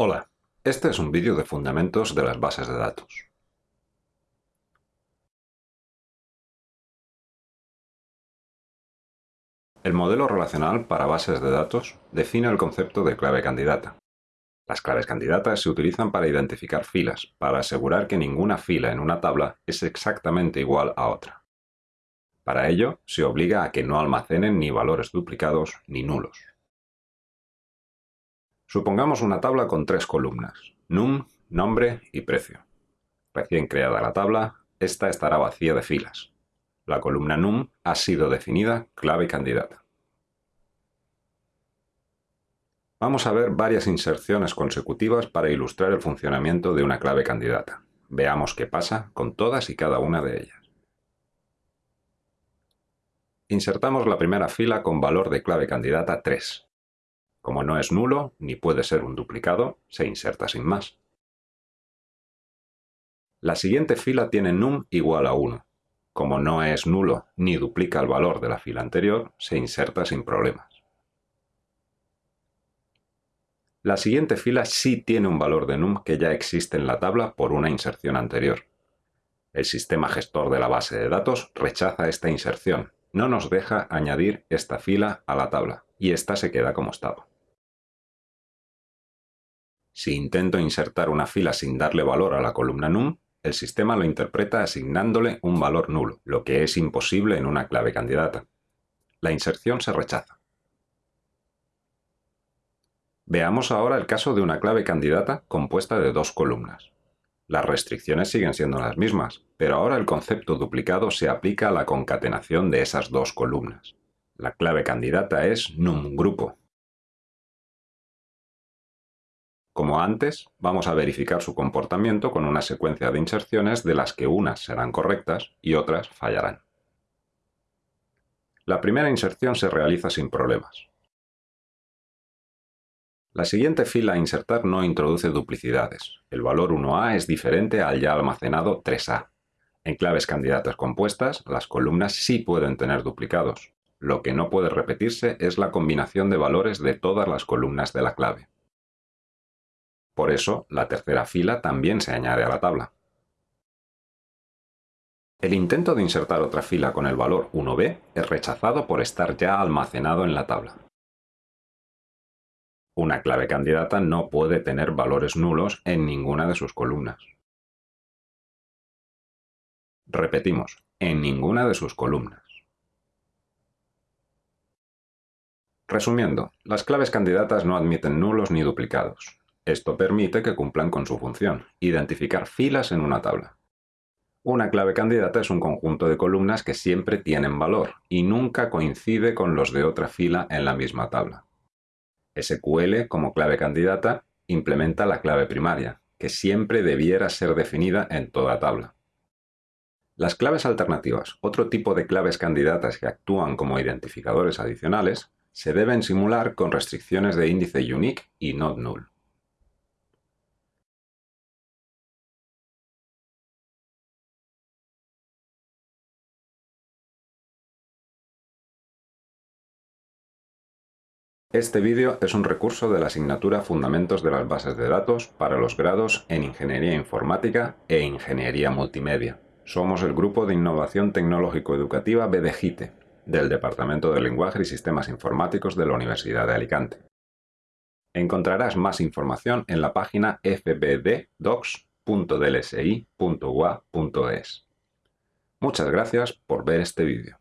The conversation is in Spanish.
Hola, este es un vídeo de fundamentos de las bases de datos. El modelo relacional para bases de datos define el concepto de clave candidata. Las claves candidatas se utilizan para identificar filas, para asegurar que ninguna fila en una tabla es exactamente igual a otra. Para ello, se obliga a que no almacenen ni valores duplicados ni nulos. Supongamos una tabla con tres columnas, num, nombre y precio. Recién creada la tabla, esta estará vacía de filas. La columna num ha sido definida clave candidata. Vamos a ver varias inserciones consecutivas para ilustrar el funcionamiento de una clave candidata. Veamos qué pasa con todas y cada una de ellas. Insertamos la primera fila con valor de clave candidata 3. Como no es nulo, ni puede ser un duplicado, se inserta sin más. La siguiente fila tiene num igual a 1. Como no es nulo ni duplica el valor de la fila anterior, se inserta sin problemas. La siguiente fila sí tiene un valor de num que ya existe en la tabla por una inserción anterior. El sistema gestor de la base de datos rechaza esta inserción, no nos deja añadir esta fila a la tabla, y esta se queda como estaba. Si intento insertar una fila sin darle valor a la columna num, el sistema lo interpreta asignándole un valor nulo, lo que es imposible en una clave candidata. La inserción se rechaza. Veamos ahora el caso de una clave candidata compuesta de dos columnas. Las restricciones siguen siendo las mismas, pero ahora el concepto duplicado se aplica a la concatenación de esas dos columnas. La clave candidata es num grupo, Como antes, vamos a verificar su comportamiento con una secuencia de inserciones de las que unas serán correctas y otras fallarán. La primera inserción se realiza sin problemas. La siguiente fila a insertar no introduce duplicidades. El valor 1A es diferente al ya almacenado 3A. En claves candidatas compuestas, las columnas sí pueden tener duplicados. Lo que no puede repetirse es la combinación de valores de todas las columnas de la clave. Por eso, la tercera fila también se añade a la tabla. El intento de insertar otra fila con el valor 1b es rechazado por estar ya almacenado en la tabla. Una clave candidata no puede tener valores nulos en ninguna de sus columnas. Repetimos, en ninguna de sus columnas. Resumiendo, las claves candidatas no admiten nulos ni duplicados. Esto permite que cumplan con su función, identificar filas en una tabla. Una clave candidata es un conjunto de columnas que siempre tienen valor y nunca coincide con los de otra fila en la misma tabla. SQL, como clave candidata, implementa la clave primaria, que siempre debiera ser definida en toda tabla. Las claves alternativas, otro tipo de claves candidatas que actúan como identificadores adicionales, se deben simular con restricciones de índice unique y not null. Este vídeo es un recurso de la asignatura Fundamentos de las bases de datos para los grados en Ingeniería Informática e Ingeniería Multimedia. Somos el Grupo de Innovación Tecnológico Educativa BDGITE, del Departamento de Lenguaje y Sistemas Informáticos de la Universidad de Alicante. Encontrarás más información en la página fbddocs.dlsi.ua.es. Muchas gracias por ver este vídeo.